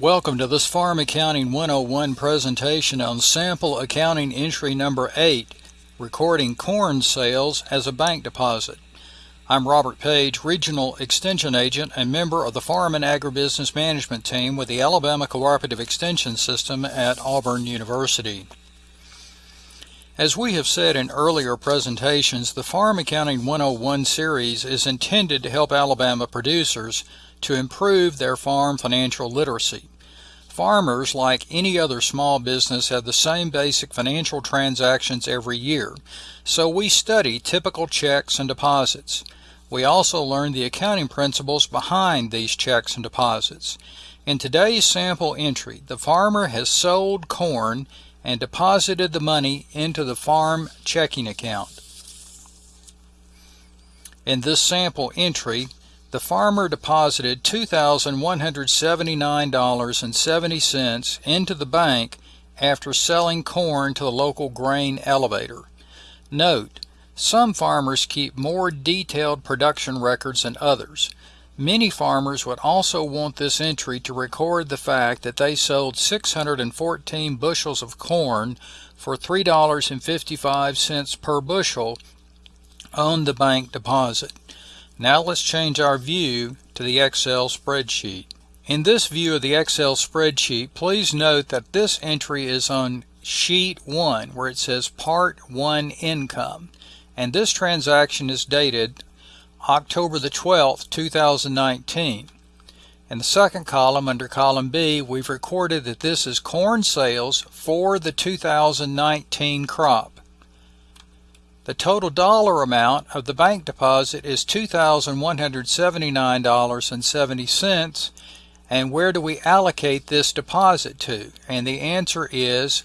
Welcome to this Farm Accounting 101 presentation on sample accounting entry number 8, recording corn sales as a bank deposit. I'm Robert Page, Regional Extension Agent and member of the Farm and Agribusiness Management Team with the Alabama Cooperative Extension System at Auburn University. As we have said in earlier presentations, the Farm Accounting 101 series is intended to help Alabama producers to improve their farm financial literacy. Farmers, like any other small business, have the same basic financial transactions every year, so we study typical checks and deposits. We also learn the accounting principles behind these checks and deposits. In today's sample entry, the farmer has sold corn and deposited the money into the farm checking account. In this sample entry, the farmer deposited $2,179.70 into the bank after selling corn to the local grain elevator. Note, some farmers keep more detailed production records than others. Many farmers would also want this entry to record the fact that they sold 614 bushels of corn for $3.55 per bushel on the bank deposit. Now let's change our view to the Excel spreadsheet. In this view of the Excel spreadsheet, please note that this entry is on sheet 1 where it says part 1 income and this transaction is dated October the 12th 2019. In the second column under column B we've recorded that this is corn sales for the 2019 crop. The total dollar amount of the bank deposit is $2,179.70 and where do we allocate this deposit to? And the answer is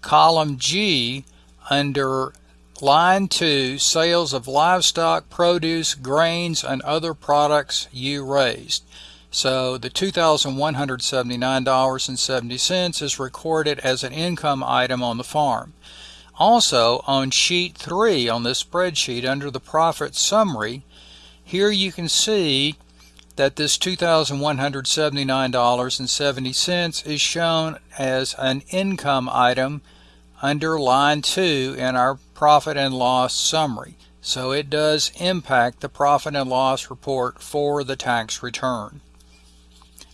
column G under line 2 sales of livestock, produce, grains and other products you raised. So the $2,179.70 is recorded as an income item on the farm. Also, on sheet 3 on this spreadsheet under the profit summary, here you can see that this $2,179.70 is shown as an income item under line 2 in our profit and loss summary. So it does impact the profit and loss report for the tax return.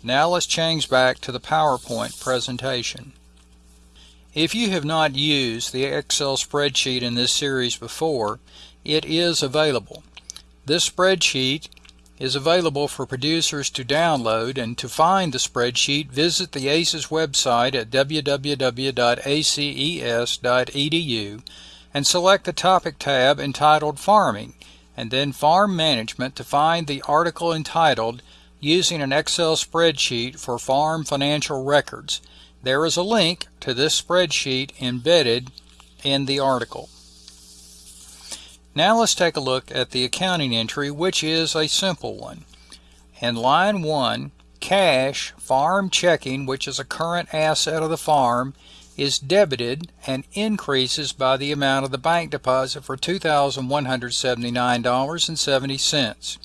Now let's change back to the PowerPoint presentation. If you have not used the Excel spreadsheet in this series before, it is available. This spreadsheet is available for producers to download and to find the spreadsheet visit the ACES website at www.aces.edu and select the topic tab entitled Farming and then Farm Management to find the article entitled Using an Excel Spreadsheet for Farm Financial Records there is a link to this spreadsheet embedded in the article. Now let's take a look at the accounting entry, which is a simple one. In line 1, cash farm checking, which is a current asset of the farm, is debited and increases by the amount of the bank deposit for $2,179.70.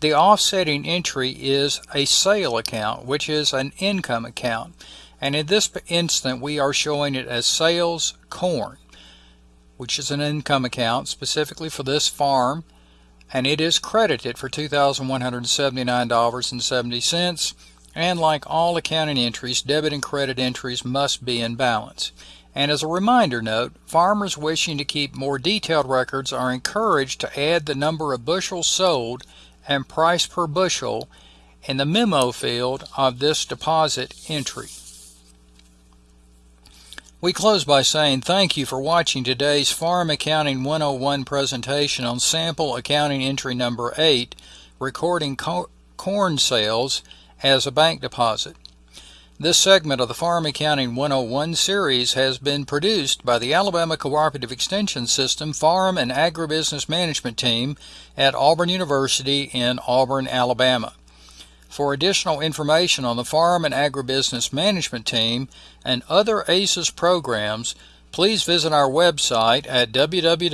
The offsetting entry is a sale account, which is an income account. And in this instant we are showing it as sales corn which is an income account specifically for this farm. And it is credited for $2,179.70 and like all accounting entries debit and credit entries must be in balance. And as a reminder note farmers wishing to keep more detailed records are encouraged to add the number of bushels sold and price per bushel in the memo field of this deposit entry. We close by saying thank you for watching today's Farm Accounting 101 presentation on sample accounting entry number 8, recording co corn sales as a bank deposit. This segment of the Farm Accounting 101 series has been produced by the Alabama Cooperative Extension System Farm and Agribusiness Management Team at Auburn University in Auburn, Alabama. For additional information on the Farm and Agribusiness Management Team and other ACES programs, please visit our website at www.aces.edu.